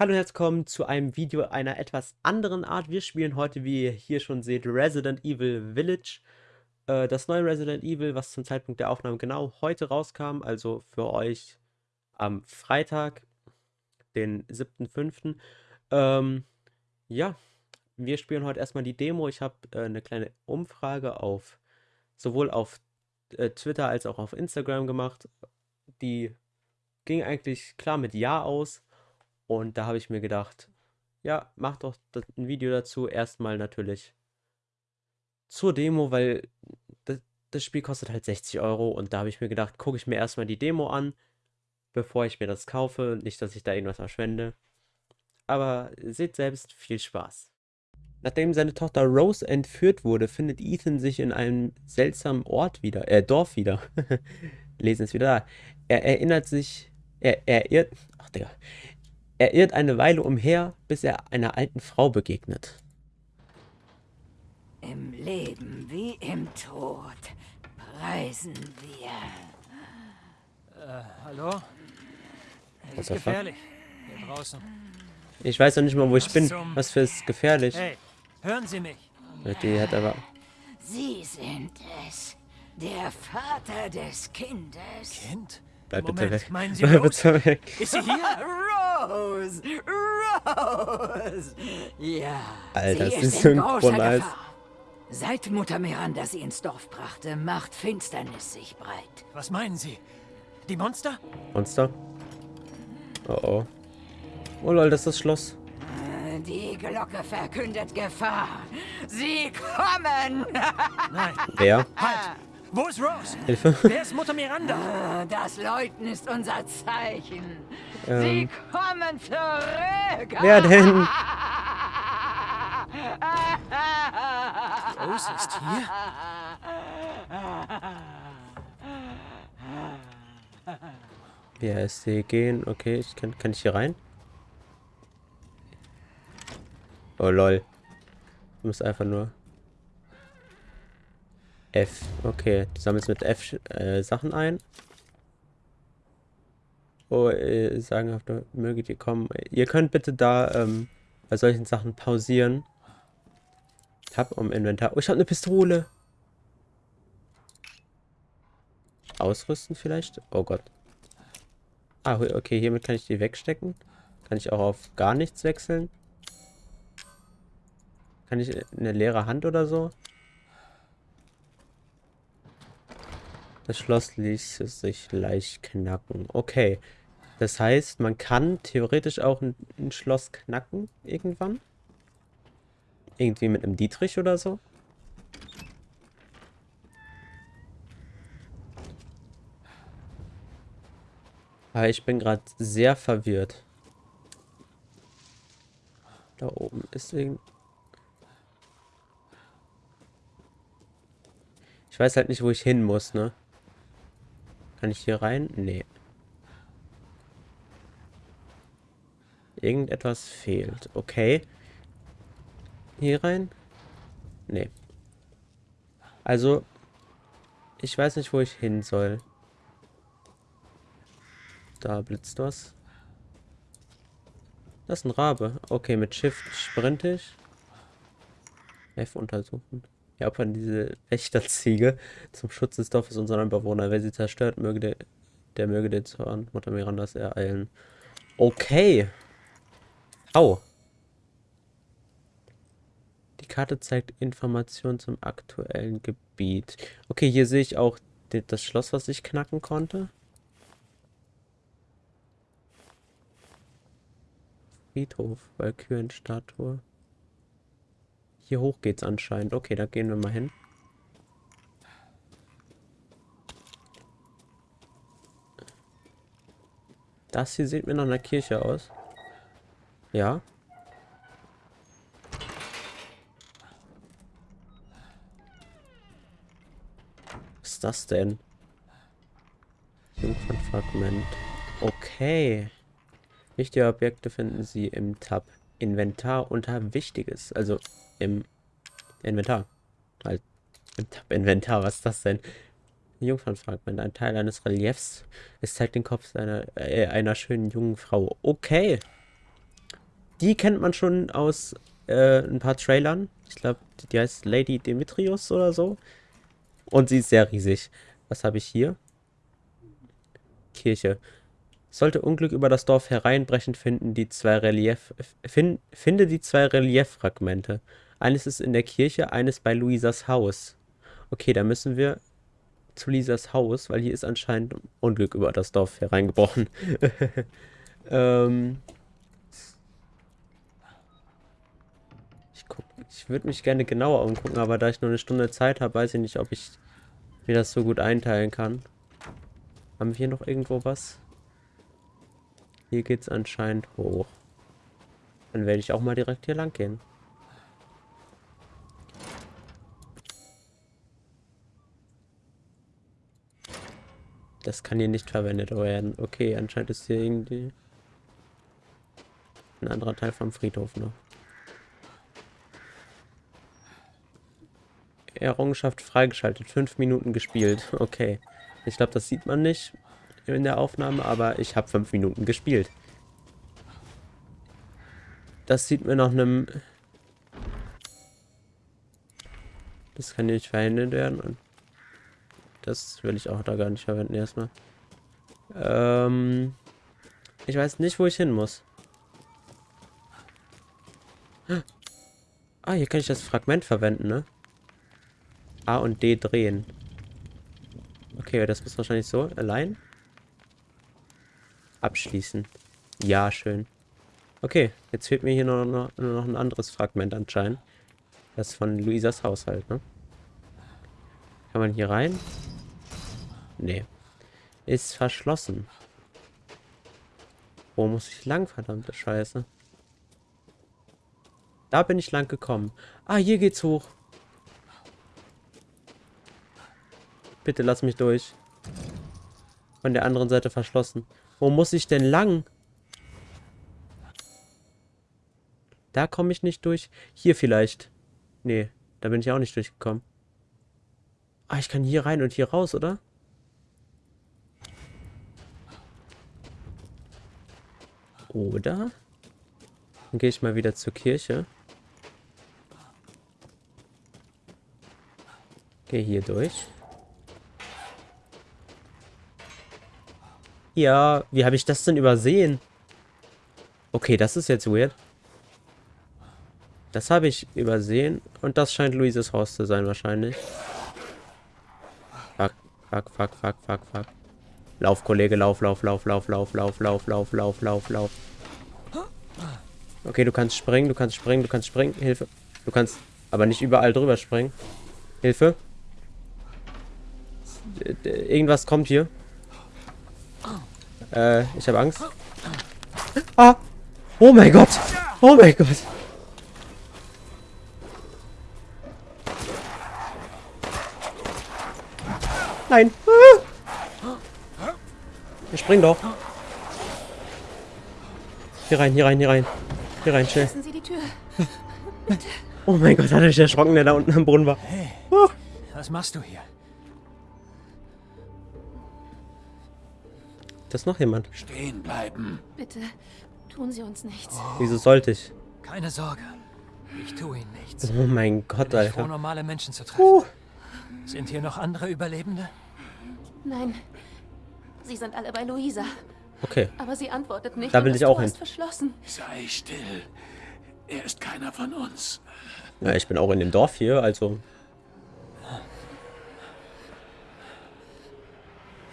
Hallo und herzlich willkommen zu einem Video einer etwas anderen Art. Wir spielen heute, wie ihr hier schon seht, Resident Evil Village. Äh, das neue Resident Evil, was zum Zeitpunkt der Aufnahme genau heute rauskam, also für euch am Freitag, den 7.5. Ähm, ja, wir spielen heute erstmal die Demo. Ich habe äh, eine kleine Umfrage auf sowohl auf äh, Twitter als auch auf Instagram gemacht. Die ging eigentlich klar mit Ja aus. Und da habe ich mir gedacht, ja, mach doch ein Video dazu. Erstmal natürlich zur Demo, weil das, das Spiel kostet halt 60 Euro. Und da habe ich mir gedacht, gucke ich mir erstmal die Demo an, bevor ich mir das kaufe. Nicht, dass ich da irgendwas verschwende. Aber seht selbst, viel Spaß. Nachdem seine Tochter Rose entführt wurde, findet Ethan sich in einem seltsamen Ort wieder, äh, Dorf wieder. Lesen es wieder da. Er erinnert sich, er, er irrt, ach Digga, er irrt eine Weile umher, bis er einer alten Frau begegnet. Im Leben wie im Tod preisen wir. Äh, hallo? Es ist gefährlich. Hier draußen. Ich weiß noch nicht mal, wo ich Was bin. Was für ist gefährlich? Hey, hören Sie mich. Die hat aber... Sie sind es. Der Vater des Kindes. Kind? Bleib bitte weg. Meinen Sie Bleib bitte weg. Ist sie hier? Rose! Rose! Ja. Alter, sie ist, ist synchron Seit Mutter Miranda sie ins Dorf brachte, macht Finsternis sich breit. Was meinen Sie? Die Monster? Monster? Oh oh. Oh lol, das ist das Schloss. Die Glocke verkündet Gefahr. Sie kommen! Nein. Wer? Halt! Wo ist Rose? Hilfe. Wer ist Mutter Miranda? Das Läuten ist unser Zeichen. Ähm. Sie kommen zurück. Wer denn? Rose ist hier? Ja, sie gehen. Okay, ich kann, kann ich hier rein? Oh lol. Ich muss einfach nur. F. Okay, du sammelst mit F äh, Sachen ein. Oh, äh, sagen, möget ihr kommen. Ihr könnt bitte da ähm, bei solchen Sachen pausieren. Tab um Inventar. Oh, ich habe eine Pistole. Ausrüsten vielleicht? Oh Gott. Ah, okay, hiermit kann ich die wegstecken. Kann ich auch auf gar nichts wechseln. Kann ich eine leere Hand oder so? Das Schloss ließ sich leicht knacken. Okay. Das heißt, man kann theoretisch auch ein, ein Schloss knacken irgendwann. Irgendwie mit einem Dietrich oder so. Aber ich bin gerade sehr verwirrt. Da oben ist irgend... Ich weiß halt nicht, wo ich hin muss, ne? Kann ich hier rein? Nee. Irgendetwas fehlt. Okay. Hier rein? Nee. Also, ich weiß nicht, wo ich hin soll. Da blitzt was. Das ist ein Rabe. Okay, mit Shift sprinte ich. F untersuchen. Opfern diese Wächterziege zum Schutz des Dorfes und seiner Bewohner. Wer sie zerstört, möge der, der möge den Zorn Mutter Mirandas ereilen. Okay. Au. Die Karte zeigt Informationen zum aktuellen Gebiet. Okay, hier sehe ich auch das Schloss, was ich knacken konnte. Friedhof, Valkyrenstatue. Hier hoch geht's anscheinend. Okay, da gehen wir mal hin. Das hier sieht mir nach einer Kirche aus. Ja. Was ist das denn? Jungfernfragment. Okay. Wichtige Objekte finden Sie im Tab Inventar unter Wichtiges. Also im Inventar. Halt, im Inventar, was ist das denn? Jungfernfragment, ein Teil eines Reliefs. Es zeigt den Kopf einer, äh, einer schönen jungen Frau. Okay. die kennt man schon aus äh, ein paar Trailern. Ich glaube, die, heißt Lady Demetrius oder so. Und sie ist sehr riesig. Was habe ich hier? Kirche. Sollte Unglück über das Dorf hereinbrechen, finden die zwei Relief, find, finde die zwei Relieffragmente. Eines ist in der Kirche, eines bei Luisas Haus. Okay, da müssen wir zu Luisas Haus, weil hier ist anscheinend Unglück über das Dorf hereingebrochen. ähm, ich ich würde mich gerne genauer umgucken, aber da ich nur eine Stunde Zeit habe, weiß ich nicht, ob ich mir das so gut einteilen kann. Haben wir hier noch irgendwo was? Hier geht's anscheinend hoch. Dann werde ich auch mal direkt hier lang gehen. Das kann hier nicht verwendet werden. Okay, anscheinend ist hier irgendwie ein anderer Teil vom Friedhof noch. Errungenschaft freigeschaltet. Fünf Minuten gespielt. Okay. Ich glaube, das sieht man nicht in der Aufnahme, aber ich habe fünf Minuten gespielt. Das sieht mir nach einem... Das kann nicht verhindert werden. Das will ich auch da gar nicht verwenden erstmal. Ähm... Ich weiß nicht, wo ich hin muss. Ah, hier kann ich das Fragment verwenden, ne? A und D drehen. Okay, das ist wahrscheinlich so. Allein. Abschließen. Ja, schön. Okay, jetzt fehlt mir hier nur noch, nur noch ein anderes Fragment anscheinend. Das von Luisas Haushalt, ne? Kann man hier rein? Nee. Ist verschlossen. Wo muss ich lang, verdammte Scheiße? Da bin ich lang gekommen. Ah, hier geht's hoch. Bitte lass mich durch. Von der anderen Seite verschlossen. Wo muss ich denn lang? Da komme ich nicht durch. Hier vielleicht. Nee, da bin ich auch nicht durchgekommen. Ah, ich kann hier rein und hier raus, oder? Oder? Dann gehe ich mal wieder zur Kirche. Gehe hier durch. Ja, wie habe ich das denn übersehen? Okay, das ist jetzt weird. Das habe ich übersehen. Und das scheint Luises Haus zu sein wahrscheinlich. Fuck, fuck, fuck, fuck, fuck, fuck. Lauf, Kollege, lauf, lauf, lauf, lauf, lauf, lauf, lauf, lauf, lauf, lauf, lauf. Okay, du kannst springen, du kannst springen, du kannst springen. Hilfe. Du kannst aber nicht überall drüber springen. Hilfe. Irgendwas kommt hier. Äh, ich habe Angst. Ah! Oh mein Gott! Oh mein Gott! Nein! Ah! Wir springen doch. Hier rein, hier rein, hier rein. Hier rein, schnell. Sie die Tür. Oh mein Gott, hat er sich erschrocken, der da unten am Brunnen war. Hey, Oh. was machst du hier? Da ist noch jemand. Stehen bleiben. Bitte, tun Sie uns nichts. Wieso sollte ich? Keine Sorge. Ich tue ihnen nichts. Oh mein Gott, Bin ich froh, Alter. normale Menschen zu treffen. Uh. Sind hier noch andere Überlebende? Nein, Sie sind alle bei Luisa. Okay. Aber sie antwortet nicht. Da will ich auch Tor hin. ist verschlossen. Sei still. Er ist keiner von uns. Ja, ich bin auch in dem Dorf hier, also.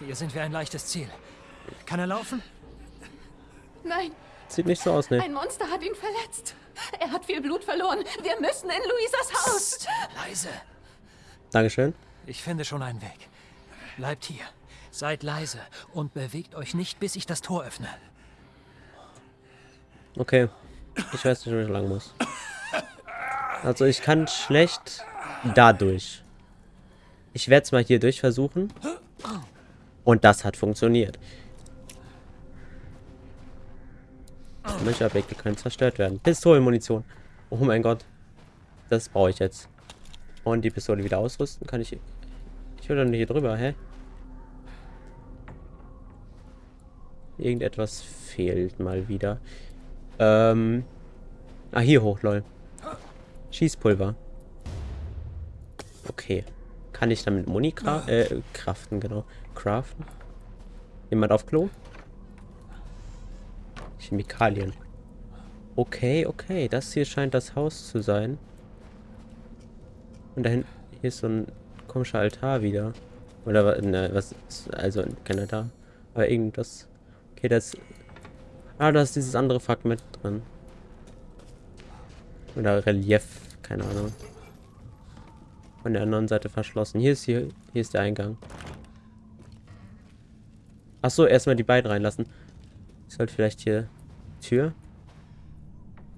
Hier sind wir ein leichtes Ziel. Kann er laufen? Nein, Sieht nicht so aus, ne? ein Monster hat ihn verletzt. Er hat viel Blut verloren. Wir müssen in Luisas Haus. Leise. Dankeschön. Ich finde schon einen Weg. Bleibt hier. Seid leise und bewegt euch nicht, bis ich das Tor öffne. Okay. Ich weiß nicht, wo ich lang muss. Also ich kann schlecht dadurch. Ich werde es mal hier durch versuchen. Und das hat funktioniert. Manche Objekte können zerstört werden. Pistolenmunition. Oh mein Gott. Das brauche ich jetzt. Und die Pistole wieder ausrüsten. Kann ich... Ich will doch nicht hier drüber, hä? Irgendetwas fehlt mal wieder. Ähm, Ah, hier hoch, lol. Schießpulver. Okay. Kann ich damit Muni cra äh, craften, genau. Craften. Jemand auf Klo? Chemikalien. Okay, okay. Das hier scheint das Haus zu sein. Und da hinten, hier ist so ein komischer Altar wieder. Oder ne, was ist, also kein Altar. Aber irgendwas. Okay, das. Ah, da ist dieses andere Fragment drin. Oder Relief, keine Ahnung. Von der anderen Seite verschlossen. Hier ist hier, hier ist der Eingang. Ach so, erstmal die beiden reinlassen. Ich sollte vielleicht hier Tür.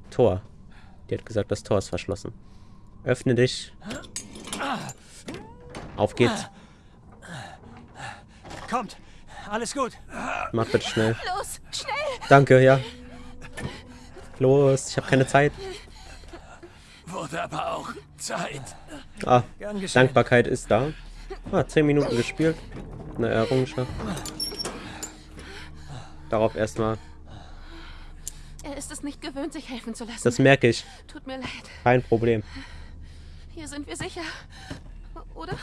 Tor. Die hat gesagt, das Tor ist verschlossen. Öffne dich. Auf geht's. Kommt, alles gut. Mach bitte schnell. Los, schnell! Danke, ja. Los, ich habe keine Zeit. Wurde aber auch Zeit. Ah. Dankbarkeit ist da. Ah, 10 Minuten gespielt. Eine Errungenschaft. Darauf erstmal. Er ist es nicht gewöhnt, sich helfen zu lassen. Das merke ich. Tut mir leid. Kein Problem. Hier sind wir sicher. Oder?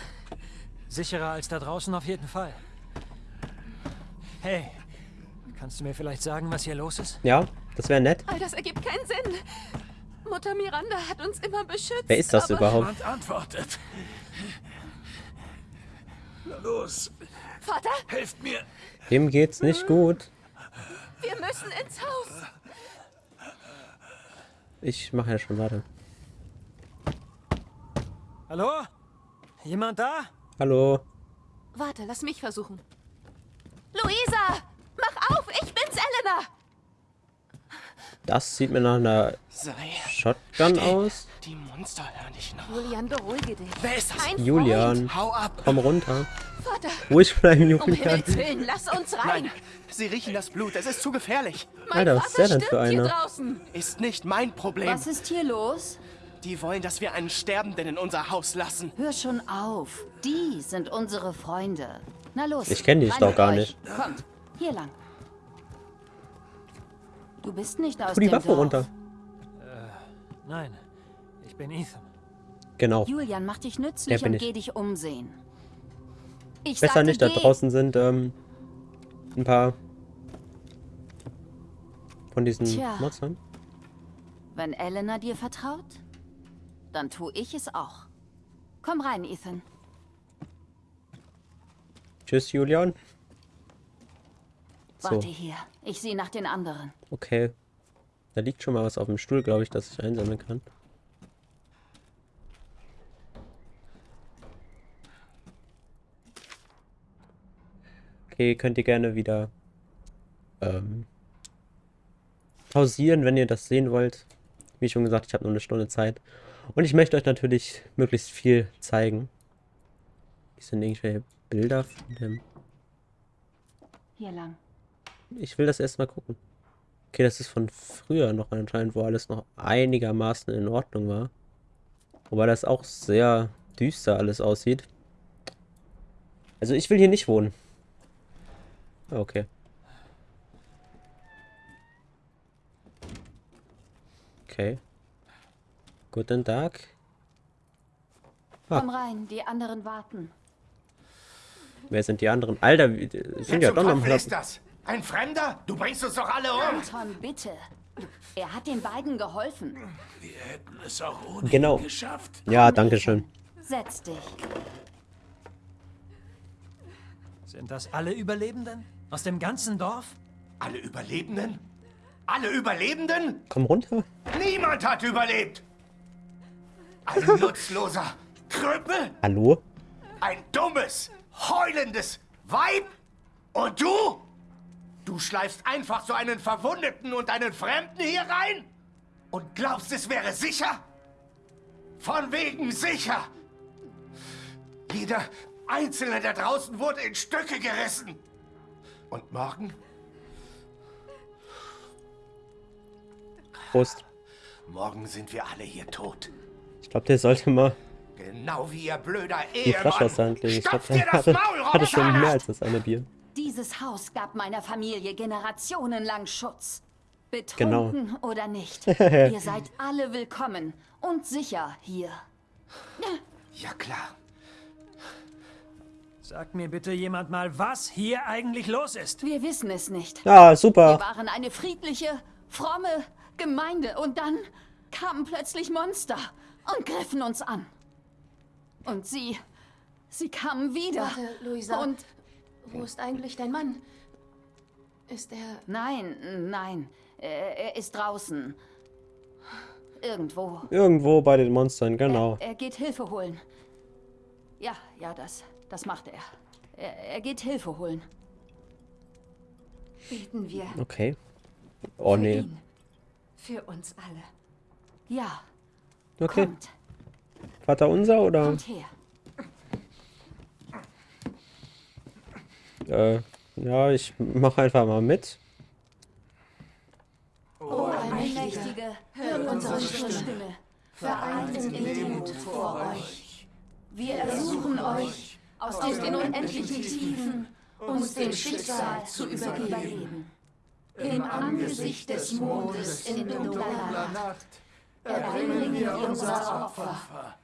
Sicherer als da draußen auf jeden Fall. Hey, kannst du mir vielleicht sagen, was hier los ist? Ja, das wäre nett. All das ergibt keinen Sinn. Mutter Miranda hat uns immer beschützt. Wer ist das aber überhaupt? Und antwortet. Los, Vater, helft mir. Dem geht's nicht gut. wir müssen ins Haus. Ich mache ja schon, warte. Hallo? Jemand da? Hallo. Warte, lass mich versuchen. Luisa, mach auf, ich bin's, Elena. Das sieht mir nach einer Sei Shotgun still. aus. Die Monster hören dich noch. Julian, beruhige dich. Wer ist das? Ein Julian, Hau ab! komm runter. Vater, Ruhig bleiben, um Julian. Himmels Willen, lass uns rein. Nein, sie riechen das Blut. Es ist zu gefährlich. Mein Alter, was Vater ist der denn für stirbt hier einer? draußen. Ist nicht mein Problem. Was ist hier los? Die wollen, dass wir einen Sterbenden in unser Haus lassen. Hör schon auf. Die sind unsere Freunde. Na los. Ich kenn die rein doch gar euch. nicht. Kommt, hier lang. Du bist nicht aus Tu die dem Waffe Dorf. runter. Nein, ich bin Ethan. Genau. Julian, mach dich nützlich bin und ich. geh dich umsehen. Ich Besser sagte, nicht, da draußen sind ähm, ein paar von diesen Tja. Monstern. Wenn Elena dir vertraut, dann tu ich es auch. Komm rein, Ethan. Tschüss, Julian. So, Warte hier. Ich sehe nach den anderen. okay. Da liegt schon mal was auf dem Stuhl, glaube ich, dass ich einsammeln kann. Okay, könnt ihr gerne wieder ähm, pausieren, wenn ihr das sehen wollt. Wie schon gesagt, ich habe nur eine Stunde Zeit. Und ich möchte euch natürlich möglichst viel zeigen. Hier sind irgendwelche Bilder von dem... Hier lang. Ich will das erstmal gucken. Okay, das ist von früher noch anscheinend, wo alles noch einigermaßen in Ordnung war. Wobei das auch sehr düster alles aussieht. Also ich will hier nicht wohnen. Ah, Okay. Okay. Guten Tag. Ah. Komm rein, die anderen warten. Wer sind die anderen? Alter, sind ja doch noch mal... ist das? Ein Fremder? Du bringst uns doch alle um! Anton, bitte. Er hat den beiden geholfen. Wir hätten es auch ohne Genau. ihn geschafft. Ja, danke schön. Setz dich. Sind das alle Überlebenden? Aus dem ganzen Dorf? Alle Überlebenden? Alle Überlebenden? Komm runter. Niemand hat überlebt! Ein nutzloser Krüppel? Hallo? Ein dummes, heulendes Weib? Und du? Du schleifst einfach so einen Verwundeten und einen Fremden hier rein? Und glaubst, es wäre sicher? Von wegen sicher! Jeder Einzelne da draußen wurde in Stücke gerissen. Und morgen? Prost. Morgen sind wir alle hier tot. Ich glaube, der sollte mal Genau wie ihr blöder die Flasche aus der. Hand legen. Ich glaube, der hatte, Maul, hatte schon mehr als das eine Bier. Dieses Haus gab meiner Familie generationenlang Schutz. Betrunken oder nicht. Ihr seid alle willkommen und sicher hier. Ja, klar. Sagt mir bitte jemand mal, was hier eigentlich los ist. Wir wissen es nicht. Ja, Wir super. waren eine friedliche, fromme Gemeinde und dann kamen plötzlich Monster und griffen uns an. Und sie, sie kamen wieder. Warte, Luisa. Und Wo ist eigentlich dein Mann? Ist er... nein, nein, er, er ist draußen. Irgendwo. Irgendwo bei den Monstern, genau. Er, er geht Hilfe holen. Ja, ja, das, das macht er. Er, er geht Hilfe holen. Beten wir Okay. Oh für nee. ihn. Für uns alle. Ja, Okay. kommt, Vater unser oder? kommt her. Äh, ja, ich mach einfach mal mit. Allmächtige, hört unsere Stimme. Vereint in Demut vor euch. Wir ersuchen euch, aus den unendlichen Tiefen uns dem Schicksal zu übergeben. Im Angesicht des Mondes in dunkler Nacht erbringen wir unser Opfer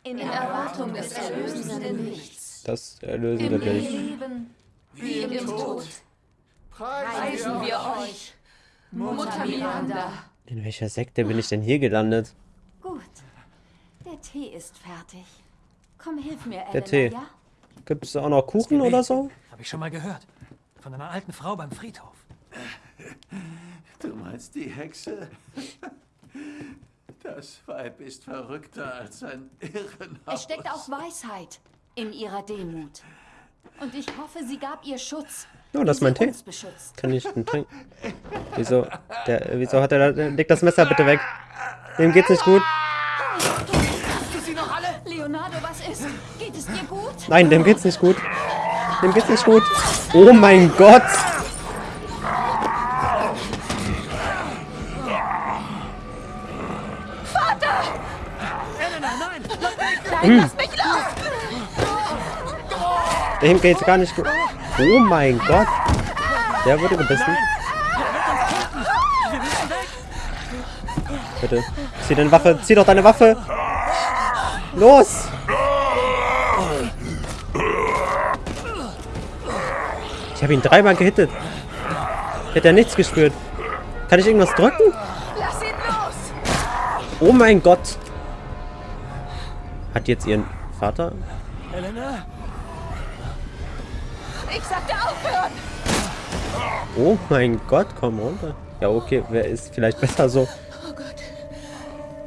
in Erwartung des erlösenden Lichts. Das erlösende Licht. Leben wie im Tod. Preisen wir euch, Mutter Miranda. In welcher Sekte bin ich denn hier gelandet? Gut, der Tee ist fertig. Komm, hilf mir, Elena, Der Tee. ja? Gibt es auch noch Kuchen oder so? Habe ich schon mal gehört. Von einer alten Frau beim Friedhof. Du meinst die Hexe? Das Weib ist verrückter als ein Irrenhaus. Es steckt auch Weisheit in ihrer Demut. Und ich hoffe, sie gab ihr Schutz. Ja, das ist mein sie Tee. Kann ich einen trinken? Wieso? Der, wieso hat er da... Leg das Messer bitte weg. Dem geht's nicht gut. Leonardo, was ist? Geht es dir gut? Nein, dem geht's nicht gut. Dem geht's nicht gut. Oh mein Gott! Dem geht's gar nicht gut. Oh mein Gott. Der wurde gebissen. Bitte. Zieh deine Waffe. Zieh doch deine Waffe. Los! Ich habe ihn dreimal gehittet. Hätte er nichts gespürt. Kann ich irgendwas drücken? Lass ihn los! Oh mein Gott. Hat jetzt ihren Vater? Elena? Ich sagte aufhören! Oh mein Gott, komm runter. Ja, okay, wer ist vielleicht besser so? Oh Gott.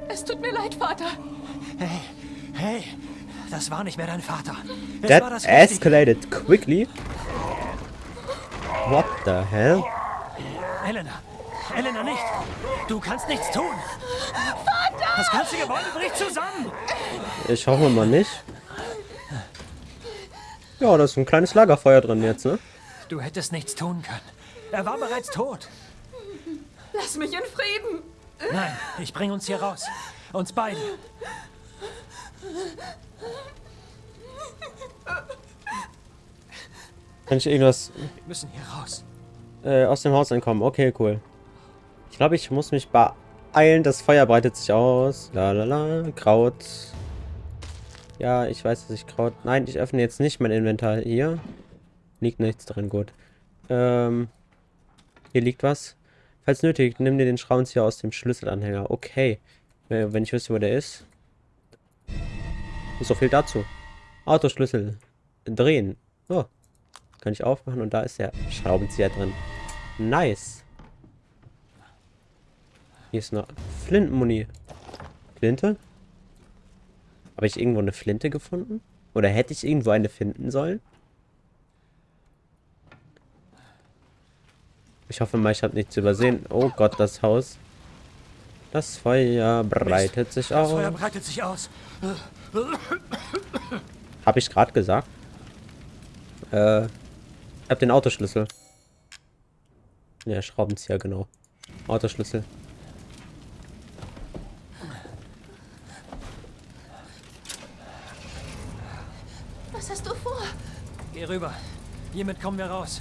Es tut mir leid, Vater. Hey, hey! Das war nicht mehr dein Vater. Es war That das escalated quickly. What the hell? Elena! Elena, nicht! Du kannst nichts tun! Vater! Das ganze Gebäude bricht zusammen! Ich hoffe mal nicht. Ja, da ist ein kleines Lagerfeuer drin jetzt, ne? Du hättest nichts tun können. Er war bereits tot. Lass mich in Frieden. Nein, ich bringe uns hier raus. Uns beide. Kann ich irgendwas Wir müssen hier raus. äh, aus dem Haus entkommen? Okay, cool. Ich glaube, ich muss mich beeilen. Das Feuer breitet sich aus. La la la. Kraut. Ja, ich weiß, dass ich Kraut... Nein, ich öffne jetzt nicht mein Inventar. Hier liegt nichts drin. Gut. Ähm, hier liegt was. Falls nötig, nimm dir den Schraubenzieher aus dem Schlüsselanhänger. Okay. Äh, Wenn ich wüsste, wo der ist. So viel dazu. Autoschlüssel. Drehen. Oh. Kann ich aufmachen und da ist der Schraubenzieher drin. Nice. Hier ist noch Flintenmuni. Flinte? Habe ich irgendwo eine Flinte gefunden? Oder hätte ich irgendwo eine finden sollen? Ich hoffe mal, ich habe nichts übersehen. Oh Gott, das Haus. Das Feuer breitet sich Das Feuer aus. breitet sich aus. Habe ich gerade gesagt. Äh, ich habe den Autoschlüssel. Ja, Schraubenzieher, genau. Autoschlüssel. Was hast du vor? Geh rüber. Hiermit kommen wir raus.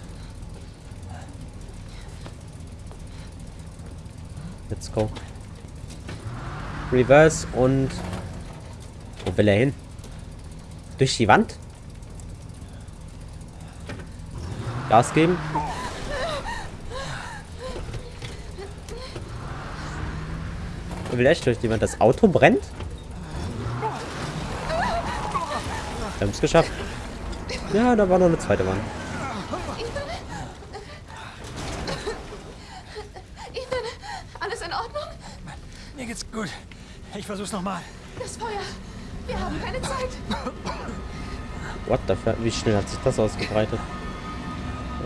Let's go. Reverse und... Wo will er hin? Durch die Wand? Gas geben? Er will echt durch die Wand. Das Auto brennt? Wir haben es geschafft. Ja, da war noch eine zweite Wand. Ethan, alles in Ordnung? Mir geht's gut. Ich versuch's nochmal. Das Feuer. Wir haben keine Zeit. What the fuck? Wie schnell hat sich das ausgebreitet?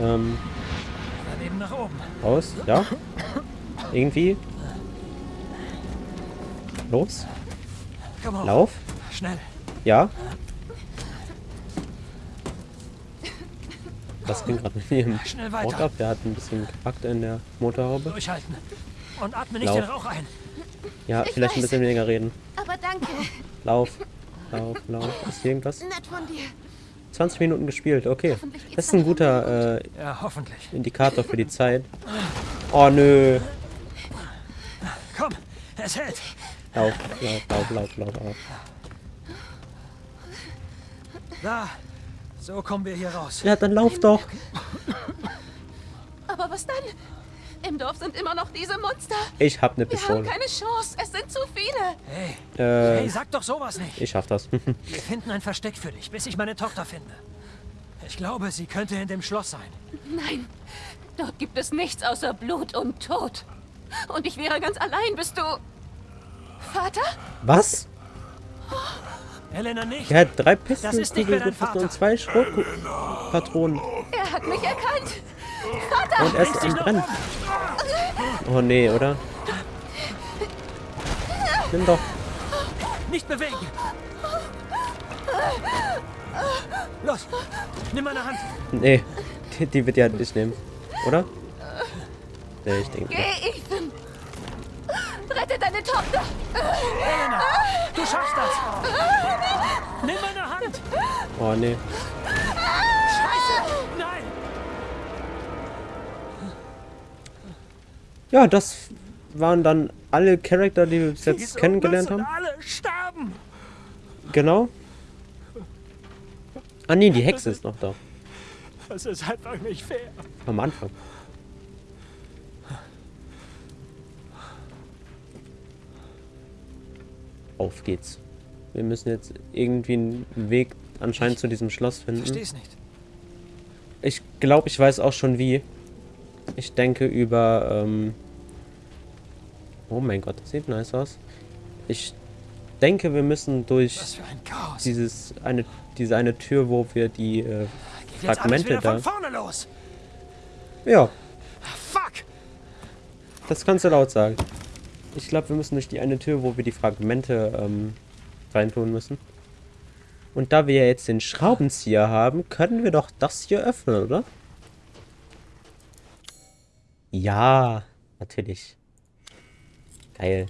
Ähm, Daneben nach oben. aus? Ja? Irgendwie? Los? Komm hoch. Lauf? Schnell. Ja? Was ging gerade mit ihrem Schnell ab? Der hat ein bisschen gepackt in der Motorhaube. Durchhalten. Und atme nicht Lauf. den Rauch ein. Ja, Ich vielleicht ein weiß. bisschen weniger reden. Aber danke. Lauf. Lauf, lauf. Ist hier irgendwas? Nett von dir. 20 Minuten gespielt, okay. Das ist ein guter äh, Ja, hoffentlich. Indikator für die Zeit. Oh nö. Komm, es hält. Lauf, lauf, lauf, lauf, lauf, lauf. Da. So kommen wir hier raus. Ja, dann lauf doch. Aber was dann? Im Dorf sind immer noch diese Monster. Ich hab eine Wir haben Pistole. keine Chance. Es sind zu viele. Hey, Äh, hey, sag doch sowas nicht. ich schaff das. Wir finden ein Versteck für dich, bis ich meine Tochter finde. Ich glaube, sie könnte in dem Schloss sein. Nein, dort gibt es nichts außer Blut und Tod. Und ich wäre ganz allein, bist du... Vater? Was? Elena nicht. Er hat drei gefunden Vater. und zwei Schrotpatronen. Er hat mich erkannt. Vater! Und er ist am Brennen. Oh nee, oder? Nimm doch. Nicht bewegen. Los, nimm meine Hand. Nee, die, die wird ja nicht nehmen. Oder? Nee, ich denke. Geh, Ethan! Rette deine Tochter! Elena, du schaffst das. Nimm meine Hand. Oh nee. Scheiße. Nein. Ja, das waren dann alle Charakter, die wir bis jetzt Diese kennengelernt haben. alle sterben. Genau. Ah nee, die Hexe ist noch da. Das ist einfach nicht fair. Am Anfang. Auf geht's. Wir müssen jetzt irgendwie einen Weg anscheinend zu diesem Schloss finden. Versteh's nicht. Ich glaube, ich weiß auch schon wie. Ich denke über, ähm Oh mein Gott, das sieht nice aus. Ich denke, wir müssen durch ein dieses eine diese eine Tür, wo wir die äh, Fragmente da. von vorne los. Ja, Fuck. das kannst du laut sagen. Ich glaube, wir müssen durch die eine Tür, wo wir die Fragmente ähm, reintun müssen. Und da wir ja jetzt den Schraubenzieher haben, können wir doch das hier öffnen, oder? Ja, natürlich. Geil.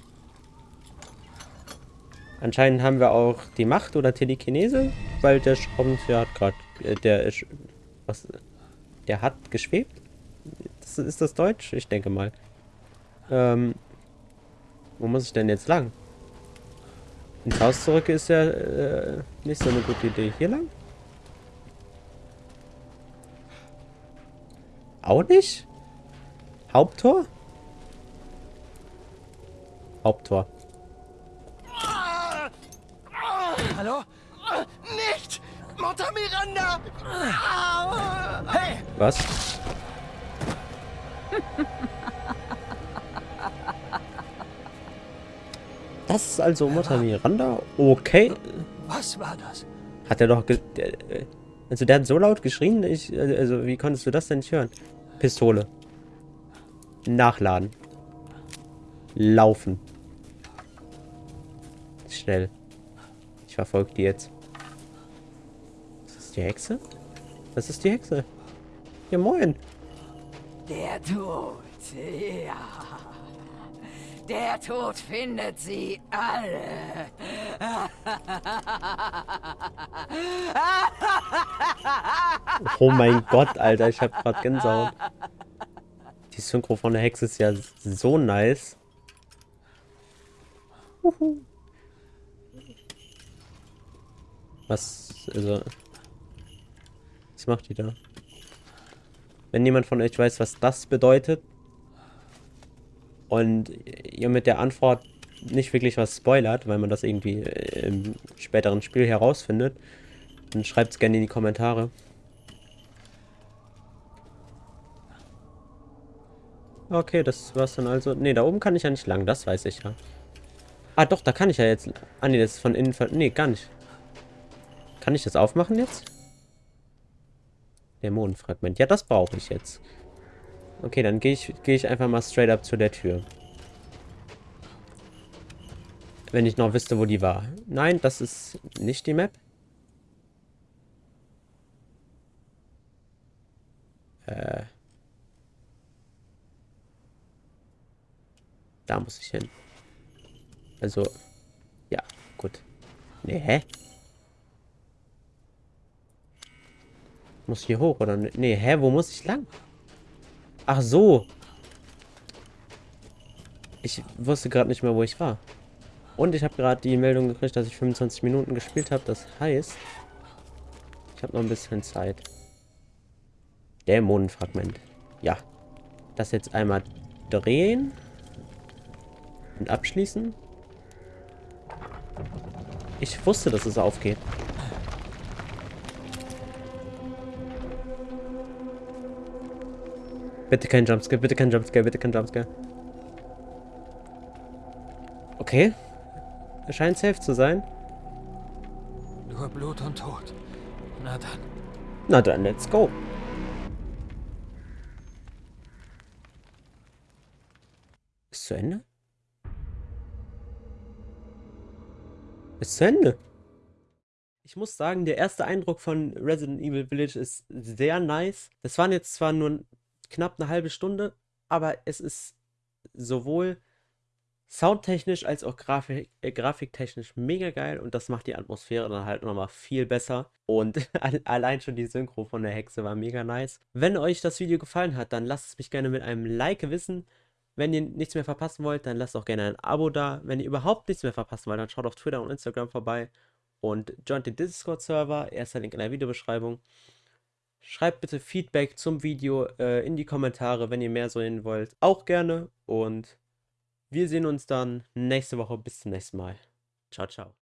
Anscheinend haben wir auch die Macht oder Telekinese, weil der Schraubenzieher hat gerade, äh, der ist, was, der hat geschwebt? Das, ist das Deutsch? Ich denke mal. Ähm, wo muss ich denn jetzt lang? Ins Haus zurück ist ja äh, nicht so eine gute Idee. Hier lang? Auch nicht? Haupttor? Haupttor. Hallo? Nicht! Mutter Miranda! Hey, Was? Das ist also Mutter Miranda? Okay. was war das? Hat er doch... ge- Der, äh, also der hat so laut geschrien, ich, äh, also wie konntest du das denn nicht hören? Pistole. Nachladen. Laufen. Schnell. Ich verfolge die jetzt. Ist das die Hexe? Das ist die Hexe. Ja, moin. Der Tod, ja. Der Tod findet sie alle. Oh mein Gott, Alter, ich hab grad Gänsehaut. Die Synchro von der Hexe ist ja so nice. Was, also... Was macht die da? Wenn jemand von euch weiß, was das bedeutet und ihr mit der Antwort nicht wirklich was spoilert, weil man das irgendwie im späteren Spiel herausfindet, dann schreibt es gerne in die Kommentare. Okay, das war's dann also. Ne, da oben kann ich ja nicht lang, das weiß ich ja. Ah, doch, da kann ich ja jetzt... Ah, ne, das ist von innen... Ne, gar nicht. Kann ich das aufmachen jetzt? Dämonenfragment. Ja, das brauche ich jetzt. Okay, dann gehe ich, geh ich einfach mal straight up zu der Tür. Wenn ich noch wüsste, wo die war. Nein, das ist nicht die Map. Äh... Da muss ich hin. Also, ja, gut. Nee, hä? Muss hier hoch, oder? Nee, hä, wo muss ich lang? Ach so. Ich wusste gerade nicht mehr, wo ich war. Und ich habe gerade die Meldung gekriegt, dass ich 25 Minuten gespielt habe. Das heißt, ich habe noch ein bisschen Zeit. Dämonenfragment. Ja. Das jetzt einmal drehen. Und abschließen. Ich wusste, dass es aufgeht. Bitte kein Jumpscare, bitte kein Jumpscare, bitte kein Jumpscare. Okay. Er scheint safe zu sein. Nur Blut und Tod. Na dann. Na dann, let's go. Ist zu Ende? Ist zu Ende. Ich muss sagen, der erste Eindruck von Resident Evil Village ist sehr nice. Das waren jetzt zwar nur knapp eine halbe Stunde, aber es ist sowohl soundtechnisch als auch Grafik, äh, grafiktechnisch mega geil und das macht die Atmosphäre dann halt nochmal viel besser. Und allein schon die Synchro von der Hexe war mega nice. Wenn euch das Video gefallen hat, dann lasst es mich gerne mit einem Like wissen. Wenn ihr nichts mehr verpassen wollt, dann lasst auch gerne ein Abo da. Wenn ihr überhaupt nichts mehr verpassen wollt, dann schaut auf Twitter und Instagram vorbei und joint den Discord-Server. Erster Link in der Videobeschreibung. Schreibt bitte Feedback zum Video äh, in die Kommentare, wenn ihr mehr sehen wollt. Auch gerne und wir sehen uns dann nächste Woche. Bis zum nächsten Mal. Ciao, ciao.